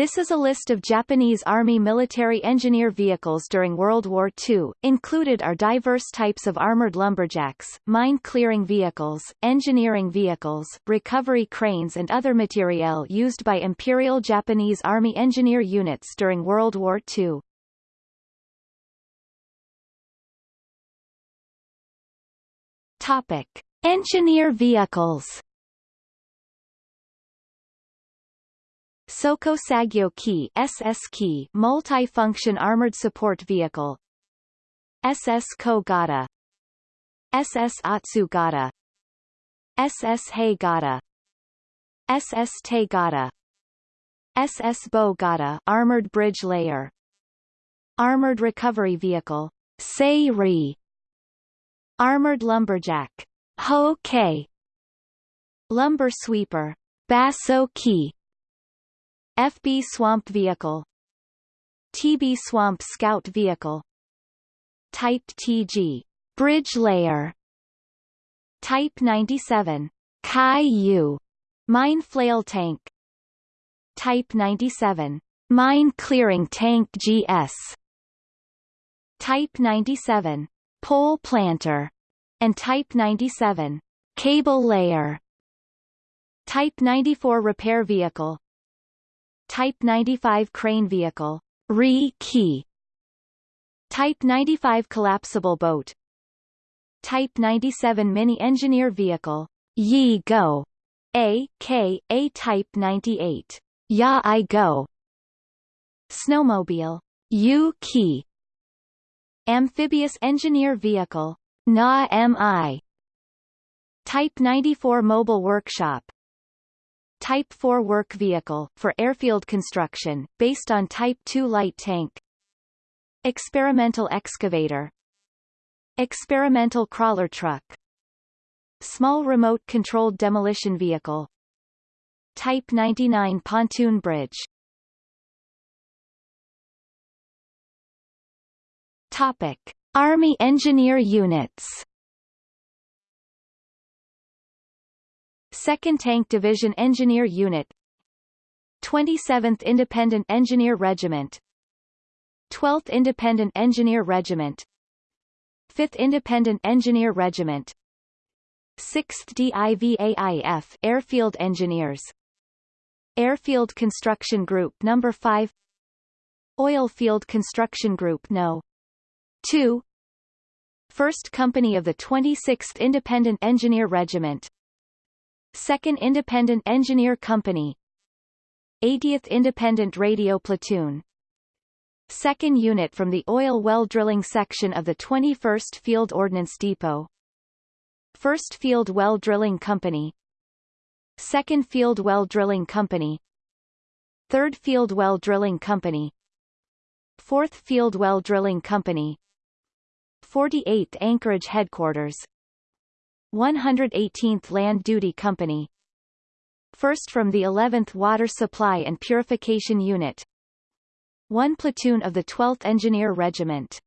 This is a list of Japanese Army military engineer vehicles during World War II. Included are diverse types of armored lumberjacks, mine-clearing vehicles, engineering vehicles, recovery cranes and other materiel used by Imperial Japanese Army engineer units during World War II. Topic. Engineer vehicles Soko Sagyo Ki SS Ki multi-function armored support vehicle. SS Kogata SS Atsugata SS Heigata SS Taigata SS Bogata armored bridge layer. Armored recovery vehicle. Seiri Armored lumberjack. Ho-K Lumber sweeper. Basso Ki FB Swamp Vehicle. TB Swamp Scout Vehicle. Type TG Bridge Layer. Type 97 Kai-U Mine Flail Tank. Type 97 Mine Clearing Tank GS Type 97 Pole Planter. And Type 97 Cable Layer. Type 94 Repair Vehicle Type 95 crane vehicle, Ri-Ki. Type 95 collapsible boat. Type 97 mini-engineer vehicle, Yi-Go. A, K, A Type 98, Ya-I-Go. Snowmobile, U-Key. Amphibious engineer vehicle, Na-Mi. Type 94 mobile workshop, Type 4 work vehicle, for airfield construction, based on Type 2 light tank. Experimental excavator. Experimental crawler truck. Small remote-controlled demolition vehicle. Type 99 pontoon bridge. Topic. Army engineer units 2nd Tank Division Engineer Unit. 27th Independent Engineer Regiment. 12th Independent Engineer Regiment. 5th Independent Engineer Regiment. 6th DIVAIF Airfield Engineers. Airfield Construction Group No. 5 Oil Field Construction Group No. 2 1st Company of the 26th Independent Engineer Regiment 2nd Independent Engineer Company. 80th Independent Radio Platoon. 2nd Unit from the Oil Well Drilling Section of the 21st Field Ordnance Depot. 1st Field Well Drilling Company. 2nd Field Well Drilling Company. 3rd Field Well Drilling Company. 4th Field Well Drilling Company. 48th Anchorage Headquarters 118th Land Duty Company. First from the 11th Water Supply and Purification Unit. 1 platoon of the 12th Engineer Regiment